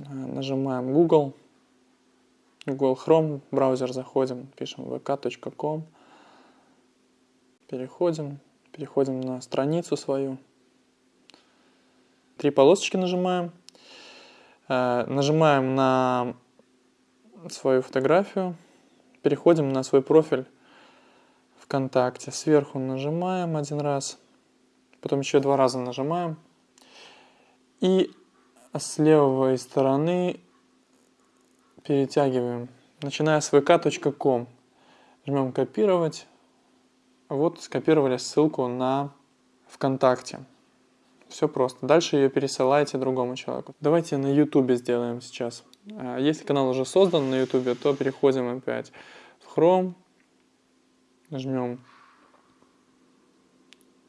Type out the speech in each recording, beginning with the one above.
Э, нажимаем Google. Google Chrome, браузер заходим, пишем vk.com. Переходим, переходим на страницу свою. Три полосочки нажимаем. Э, нажимаем на свою фотографию. Переходим на свой профиль ВКонтакте. Сверху нажимаем один раз. Потом еще два раза нажимаем. И с левой стороны перетягиваем. Начиная с vk.com. Жмем копировать. Вот скопировали ссылку на ВКонтакте. Все просто. Дальше ее пересылаете другому человеку. Давайте на YouTube сделаем сейчас. А, если канал уже создан на YouTube, то переходим опять в Chrome. Нажмем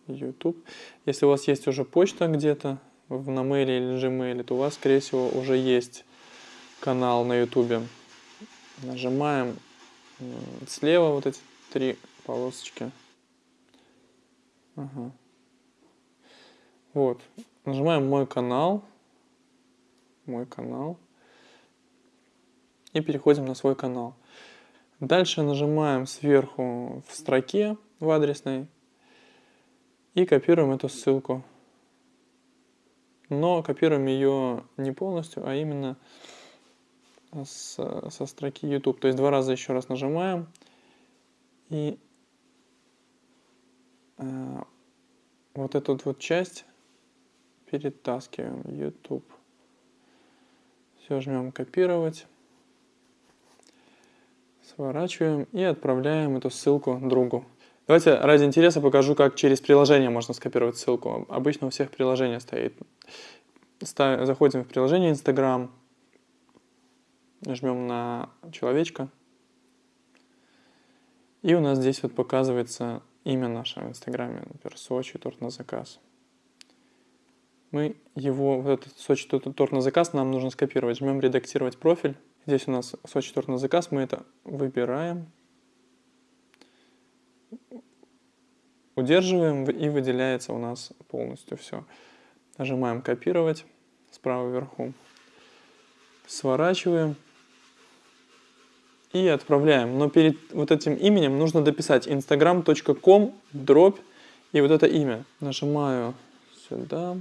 YouTube. Если у вас есть уже почта где-то в mail или Gmail, то у вас, скорее всего, уже есть канал на YouTube. Нажимаем слева вот эти три полосочки. Ага. Вот. Нажимаем мой канал. Мой канал. И переходим на свой канал. Дальше нажимаем сверху в строке в адресной и копируем эту ссылку. Но копируем ее не полностью, а именно с, со строки YouTube. То есть два раза еще раз нажимаем и э, вот эту вот часть перетаскиваем YouTube. Все, жмем копировать. Сворачиваем и отправляем эту ссылку другу. Давайте ради интереса покажу, как через приложение можно скопировать ссылку. Обычно у всех приложение стоит. Заходим в приложение Instagram, жмем на человечка, и у нас здесь вот показывается имя наше в Инстаграме, например, Сочи, торт на заказ. Мы его, вот этот Сочи торт на заказ нам нужно скопировать. Жмем редактировать профиль. Здесь у нас Сочи торт на заказ, мы это выбираем. Удерживаем и выделяется у нас полностью все. Нажимаем копировать справа вверху. Сворачиваем и отправляем. Но перед вот этим именем нужно дописать instagram.com дробь и вот это имя. Нажимаю сюда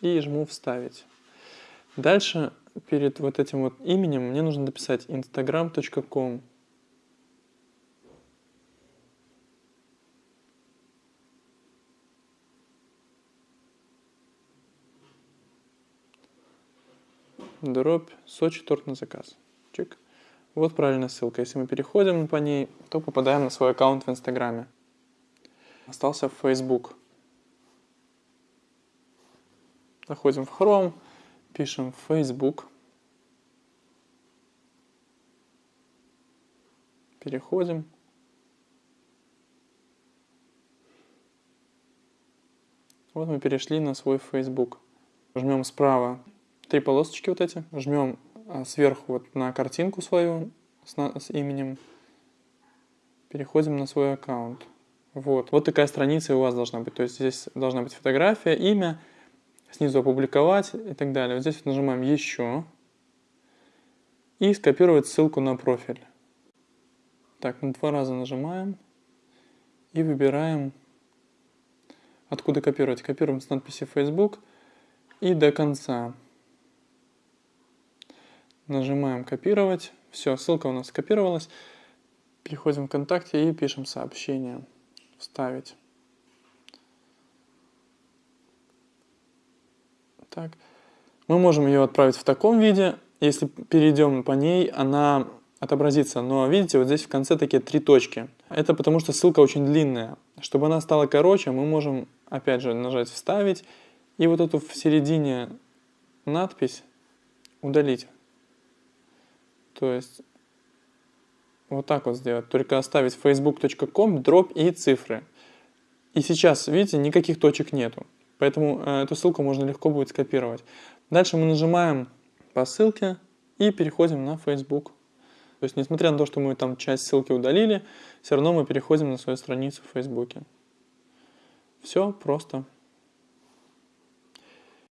и жму вставить. Дальше перед вот этим вот именем мне нужно дописать instagram.com. Дробь Сочи торт на заказ. Чик. Вот правильная ссылка. Если мы переходим по ней, то попадаем на свой аккаунт в Инстаграме. Остался Facebook. Заходим в Chrome, пишем Facebook. Переходим. Вот мы перешли на свой Facebook. Жмем справа три полосочки вот эти, жмем а, сверху вот на картинку свою с, с именем, переходим на свой аккаунт. Вот. вот такая страница у вас должна быть. То есть здесь должна быть фотография, имя, снизу опубликовать и так далее. Вот здесь вот нажимаем «Еще» и скопировать ссылку на профиль. Так, мы два раза нажимаем и выбираем, откуда копировать. Копируем с надписи Facebook и до конца. Нажимаем «Копировать». Все, ссылка у нас скопировалась. Переходим в ВКонтакте и пишем сообщение. Вставить. Так. Мы можем ее отправить в таком виде. Если перейдем по ней, она отобразится. Но видите, вот здесь в конце такие три точки. Это потому что ссылка очень длинная. Чтобы она стала короче, мы можем опять же нажать «Вставить» и вот эту в середине надпись удалить. То есть вот так вот сделать. Только оставить facebook.com, дробь и цифры. И сейчас, видите, никаких точек нету. Поэтому э, эту ссылку можно легко будет скопировать. Дальше мы нажимаем по ссылке и переходим на Facebook. То есть, несмотря на то, что мы там часть ссылки удалили, все равно мы переходим на свою страницу в Facebook. Все просто.